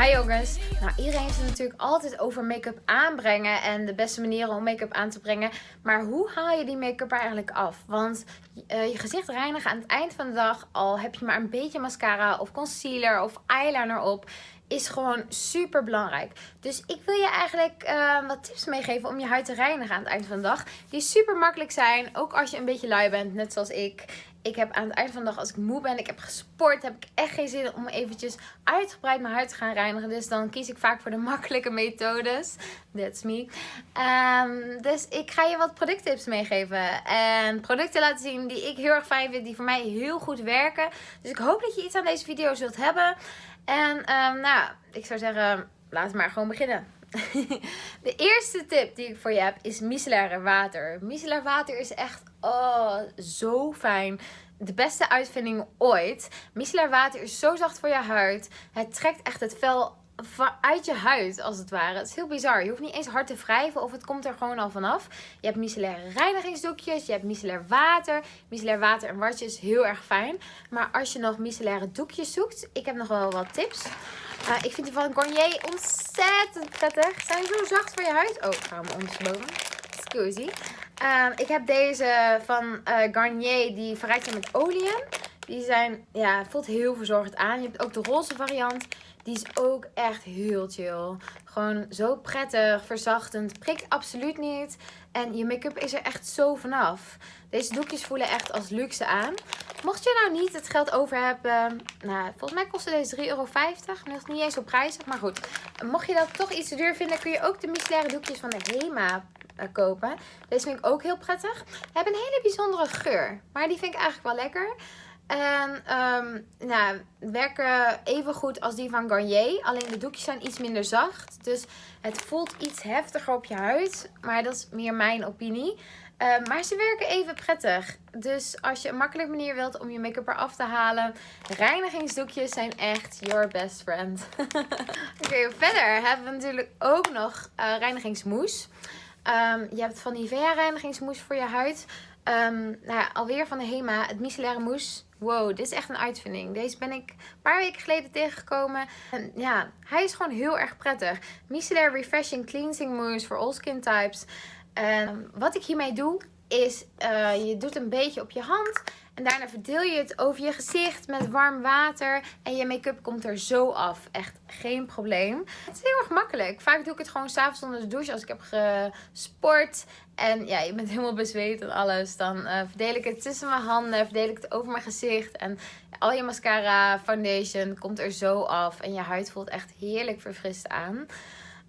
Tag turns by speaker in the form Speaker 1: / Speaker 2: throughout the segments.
Speaker 1: Hi jongens. Nou, iedereen heeft het natuurlijk altijd over make-up aanbrengen en de beste manieren om make-up aan te brengen. Maar hoe haal je die make-up eigenlijk af? Want uh, je gezicht reinigen aan het eind van de dag, al heb je maar een beetje mascara of concealer of eyeliner op, is gewoon super belangrijk. Dus ik wil je eigenlijk uh, wat tips meegeven om je huid te reinigen aan het eind van de dag. Die super makkelijk zijn, ook als je een beetje lui bent, net zoals ik ik heb aan het eind van de dag, als ik moe ben, ik heb gesport, heb ik echt geen zin om eventjes uitgebreid mijn huid te gaan reinigen. Dus dan kies ik vaak voor de makkelijke methodes. That's me. Um, dus ik ga je wat producttips meegeven. En producten laten zien die ik heel erg fijn vind, die voor mij heel goed werken. Dus ik hoop dat je iets aan deze video zult hebben. En um, nou, ik zou zeggen, laten we maar gewoon beginnen. De eerste tip die ik voor je heb is micellaire water. Micellair water is echt oh, zo fijn. De beste uitvinding ooit. Micellair water is zo zacht voor je huid. Het trekt echt het vel uit je huid als het ware. Het is heel bizar. Je hoeft niet eens hard te wrijven of het komt er gewoon al vanaf. Je hebt micellaire reinigingsdoekjes. Je hebt micellair water. Micellair water en watje is heel erg fijn. Maar als je nog micellaire doekjes zoekt. Ik heb nog wel wat tips. Uh, ik vind die van Garnier ontzettend prettig. Zijn zo zacht voor je huid. Oh, ik ga hem ondersteboven. Scusi. Uh, ik heb deze van uh, Garnier. Die verrijkt met olie. Die zijn, ja, voelt heel verzorgd aan. Je hebt ook de roze variant. Die is ook echt heel chill. Gewoon zo prettig, verzachtend. Prikt absoluut niet. En je make-up is er echt zo vanaf. Deze doekjes voelen echt als luxe aan. Mocht je nou niet het geld over hebben. Nou, volgens mij kostte deze 3,50 euro. Is niet eens zo prijzig. Maar goed, mocht je dat toch iets te duur vinden, kun je ook de micellaire doekjes van de Hema eh, kopen. Deze vind ik ook heel prettig. Hebben een hele bijzondere geur. Maar die vind ik eigenlijk wel lekker. En um, nou, werken even goed als die van Garnier. Alleen de doekjes zijn iets minder zacht. Dus het voelt iets heftiger op je huid. Maar dat is meer mijn opinie. Uh, maar ze werken even prettig. Dus als je een makkelijke manier wilt om je make-up eraf te halen. Reinigingsdoekjes zijn echt your best friend. Oké, verder hebben we natuurlijk ook nog uh, reinigingsmoes. Um, je hebt van Nivea reinigingsmoes voor je huid. Um, nou ja, alweer van de Hema, het micellaire mousse. Wow, dit is echt een uitvinding. Deze ben ik een paar weken geleden tegengekomen. En ja, hij is gewoon heel erg prettig. Micellar Refreshing Cleansing Mousse voor all skin types. En wat ik hiermee doe, is uh, je doet een beetje op je hand. En daarna verdeel je het over je gezicht met warm water. En je make-up komt er zo af. Echt geen probleem. Het is heel erg makkelijk. Vaak doe ik het gewoon s'avonds onder de douche als ik heb gesport. En ja, je bent helemaal bezweet en alles. Dan uh, verdeel ik het tussen mijn handen. Verdeel ik het over mijn gezicht. En al je mascara, foundation komt er zo af. En je huid voelt echt heerlijk verfrist aan.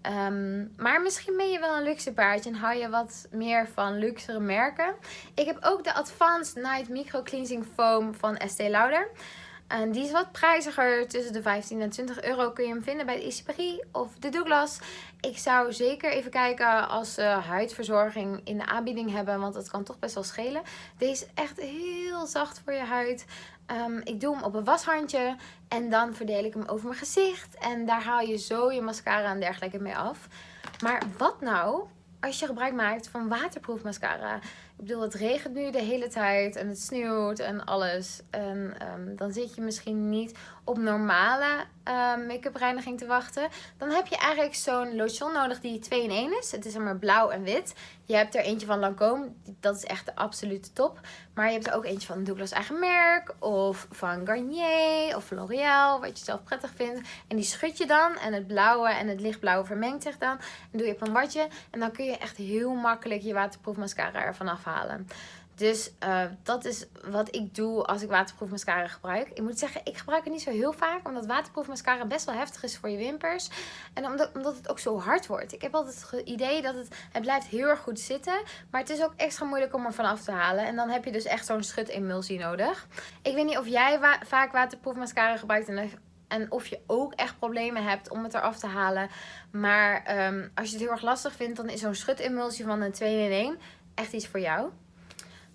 Speaker 1: Um, maar misschien ben je wel een luxe paardje en hou je wat meer van luxere merken. Ik heb ook de Advanced Night Micro Cleansing Foam van Estee Lauder. En die is wat prijziger. Tussen de 15 en 20 euro kun je hem vinden bij de Isipri of de Douglas. Ik zou zeker even kijken als ze huidverzorging in de aanbieding hebben. Want dat kan toch best wel schelen. Deze is echt heel zacht voor je huid. Um, ik doe hem op een washandje. En dan verdeel ik hem over mijn gezicht. En daar haal je zo je mascara en dergelijke mee af. Maar wat nou als je gebruik maakt van waterproof mascara. Ik bedoel, het regent nu de hele tijd en het sneeuwt en alles. En um, dan zit je misschien niet op normale uh, make-up reiniging te wachten. Dan heb je eigenlijk zo'n lotion nodig die 2 in 1 is. Het is maar blauw en wit. Je hebt er eentje van Lancome. Dat is echt de absolute top. Maar je hebt er ook eentje van Douglas eigen merk. Of van Garnier of L'Oreal. Wat je zelf prettig vindt. En die schud je dan. En het blauwe en het lichtblauwe vermengt zich dan. En doe je op een watje. En dan kun je echt heel makkelijk je waterproof mascara ervan Dus uh, dat is wat ik doe als ik waterproof mascara gebruik. Ik moet zeggen, ik gebruik het niet zo heel vaak. Omdat waterproof mascara best wel heftig is voor je wimpers. En omdat, omdat het ook zo hard wordt. Ik heb altijd het idee dat het, het blijft heel erg goed zitten. Maar het is ook extra moeilijk om er van af te halen. En dan heb je dus echt zo'n schut-emulsie nodig. Ik weet niet of jij vaak waterproof mascara gebruikt. En of je ook echt problemen hebt om het eraf te halen. Maar um, als je het heel erg lastig vindt, dan is zo'n schut-emulsie van een 2 in 1 echt iets voor jou.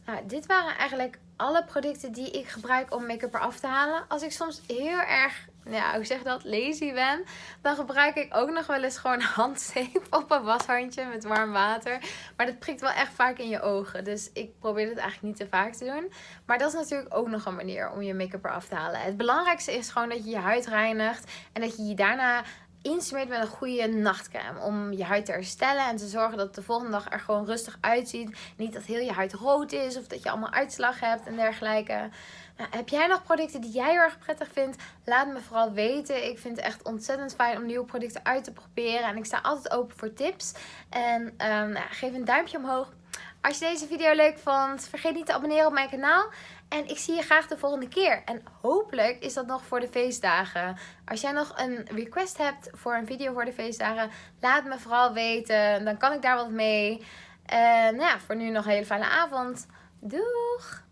Speaker 1: Nou, dit waren eigenlijk alle producten die ik gebruik om make-up eraf te halen. Als ik soms heel erg ja, hoe zeg dat, lazy ben, dan gebruik ik ook nog wel eens gewoon handzeep op een washandje met warm water. Maar dat prikt wel echt vaak in je ogen. Dus ik probeer het eigenlijk niet te vaak te doen. Maar dat is natuurlijk ook nog een manier om je make-up eraf te halen. Het belangrijkste is gewoon dat je je huid reinigt en dat je je daarna insmeert met een goede nachtcreme. Om je huid te herstellen en te zorgen dat het de volgende dag er gewoon rustig uitziet. Niet dat heel je huid rood is of dat je allemaal uitslag hebt en dergelijke. Nou, heb jij nog producten die jij heel erg prettig vindt? Laat me vooral weten. Ik vind het echt ontzettend fijn om nieuwe producten uit te proberen. En ik sta altijd open voor tips. En um, nou, geef een duimpje omhoog. Als je deze video leuk vond, vergeet niet te abonneren op mijn kanaal. En ik zie je graag de volgende keer. En hopelijk is dat nog voor de feestdagen. Als jij nog een request hebt voor een video voor de feestdagen, laat me vooral weten. Dan kan ik daar wat mee. En ja, voor nu nog een hele fijne avond. Doeg!